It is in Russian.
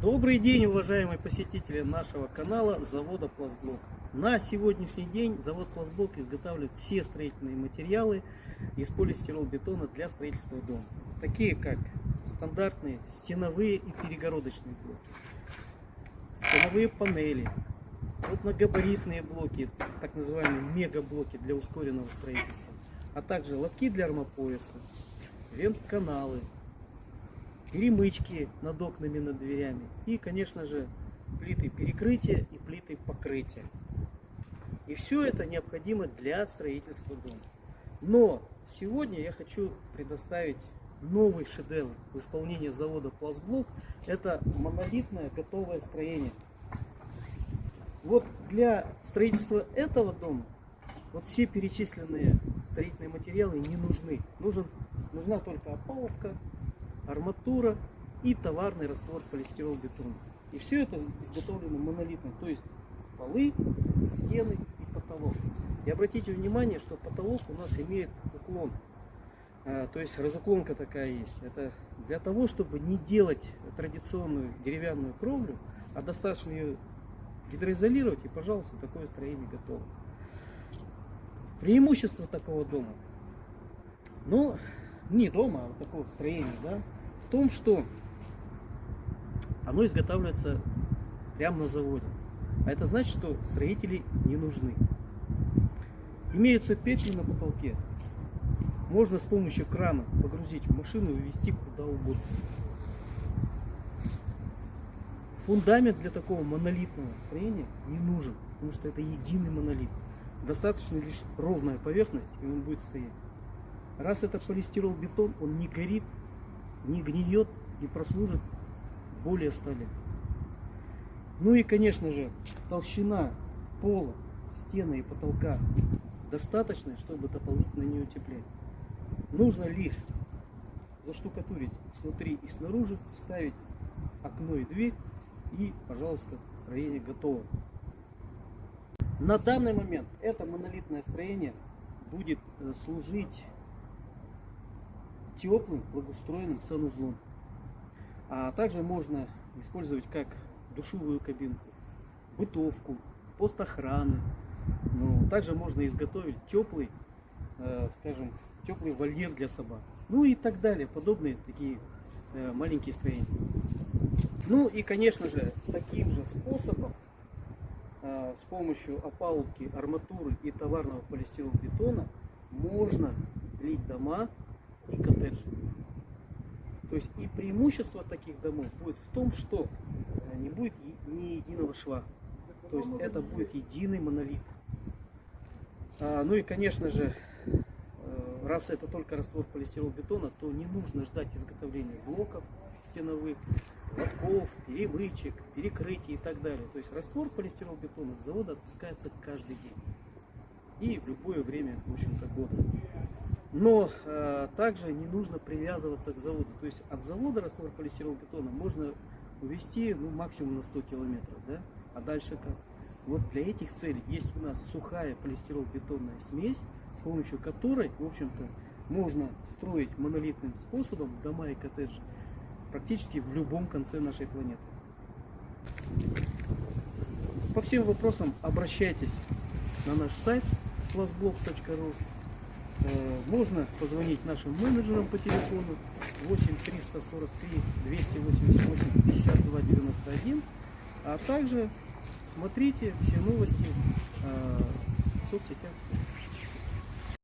Добрый день, уважаемые посетители нашего канала завода Пластблок. На сегодняшний день завод Пластблок изготавливает все строительные материалы из полистиролбетона для строительства дома. Такие как стандартные стеновые и перегородочные блоки, стеновые панели, крупногабаритные блоки, так называемые мегаблоки для ускоренного строительства, а также лотки для армопояса, вент-каналы, перемычки над окнами, над дверями и, конечно же, плиты перекрытия и плиты покрытия. И все это необходимо для строительства дома. Но сегодня я хочу предоставить новый шедевр в исполнении завода Пластблок. Это монолитное готовое строение. Вот для строительства этого дома вот все перечисленные строительные материалы не нужны. Нужен, нужна только опалубка, арматура и товарный раствор полистирол-бетона. И все это изготовлено монолитно, то есть полы, стены и потолок. И обратите внимание, что потолок у нас имеет уклон. А, то есть разуклонка такая есть. Это для того, чтобы не делать традиционную деревянную кровлю, а достаточно ее гидроизолировать, и, пожалуйста, такое строение готово. Преимущество такого дома, ну, не дома, а вот такого строения, да, в том, что оно изготавливается прямо на заводе. А это значит, что строители не нужны. Имеются петли на потолке. Можно с помощью крана погрузить в машину и ввести куда угодно. Фундамент для такого монолитного строения не нужен, потому что это единый монолит. Достаточно лишь ровная поверхность, и он будет стоять. Раз это полистирол бетон, он не горит, не гниет и прослужит более 100 лет. Ну и, конечно же, толщина пола, стены и потолка достаточная, чтобы дополнительно не утеплять. Нужно лишь заштукатурить снутри и снаружи, вставить окно и дверь и, пожалуйста, строение готово. На данный момент это монолитное строение будет э, служить теплым, благоустроенным санузлом. А также можно использовать как душевую кабинку, бытовку, пост охраны. Ну, также можно изготовить теплый, э, скажем, теплый вольер для собак. Ну и так далее, подобные такие э, маленькие строения. Ну и, конечно же, таким же способом, э, с помощью опалубки, арматуры и товарного полистиролбетона можно лить дома и коттеджи. То есть и преимущество таких домов будет в том, что э, не будет ни единого шва. То есть это будет единый монолит. А, ну и конечно же, э, раз это только раствор полистиролбетона, то не нужно ждать изготовления блоков стеновых, лотков, перемычек, перекрытий и так далее. То есть раствор полистиролбетона с завода отпускается каждый день. И в любое время, в общем-то, года. Но э, также не нужно привязываться к заводу. То есть от завода раствор полистиролбетона можно увезти ну, максимум на 100 километров. Да? А дальше как? Вот для этих целей есть у нас сухая полистиролбетонная смесь, с помощью которой, в общем-то, можно строить монолитным способом дома и коттеджи практически в любом конце нашей планеты. По всем вопросам обращайтесь на наш сайт classblog.ru Э, можно позвонить нашим менеджерам по телефону 8 343 288 52 91, а также смотрите все новости э, в соцсетях.